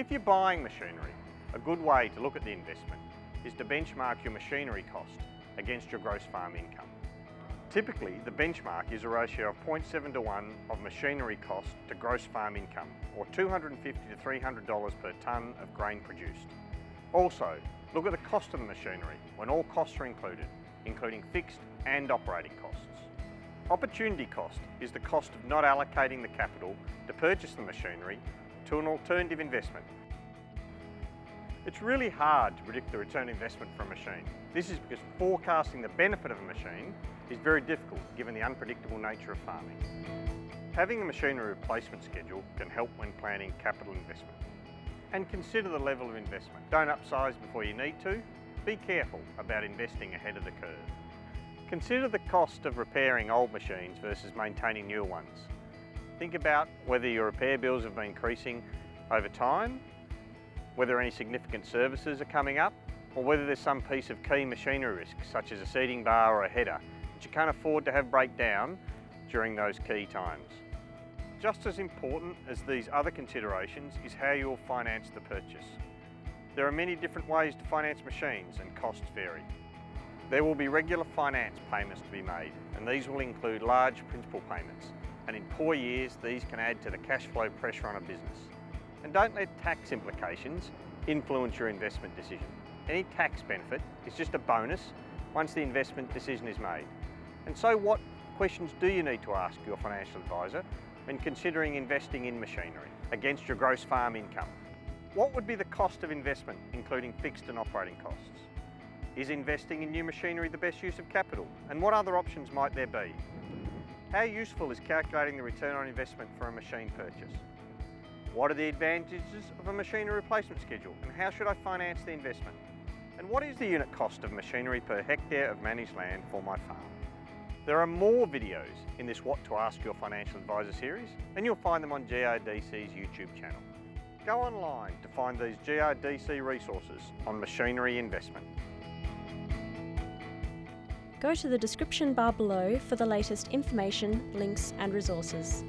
If you're buying machinery, a good way to look at the investment is to benchmark your machinery cost against your gross farm income. Typically, the benchmark is a ratio of 0.7 to 1 of machinery cost to gross farm income, or $250 to $300 per tonne of grain produced. Also, look at the cost of the machinery when all costs are included, including fixed and operating costs. Opportunity cost is the cost of not allocating the capital to purchase the machinery to an alternative investment. It's really hard to predict the return investment for a machine. This is because forecasting the benefit of a machine is very difficult given the unpredictable nature of farming. Having a machinery replacement schedule can help when planning capital investment. And consider the level of investment. Don't upsize before you need to. Be careful about investing ahead of the curve. Consider the cost of repairing old machines versus maintaining new ones. Think about whether your repair bills have been increasing over time, whether any significant services are coming up, or whether there's some piece of key machinery risk, such as a seeding bar or a header, that you can't afford to have break down during those key times. Just as important as these other considerations is how you'll finance the purchase. There are many different ways to finance machines and costs vary. There will be regular finance payments to be made and these will include large principal payments and in poor years these can add to the cash flow pressure on a business. And don't let tax implications influence your investment decision. Any tax benefit is just a bonus once the investment decision is made. And so what questions do you need to ask your financial advisor when considering investing in machinery against your gross farm income? What would be the cost of investment, including fixed and operating costs? Is investing in new machinery the best use of capital? And what other options might there be? How useful is calculating the return on investment for a machine purchase? What are the advantages of a machinery replacement schedule and how should I finance the investment? And what is the unit cost of machinery per hectare of managed land for my farm? There are more videos in this What to Ask Your Financial Advisor series and you'll find them on GRDC's YouTube channel. Go online to find these GRDC resources on machinery investment. Go to the description bar below for the latest information, links and resources.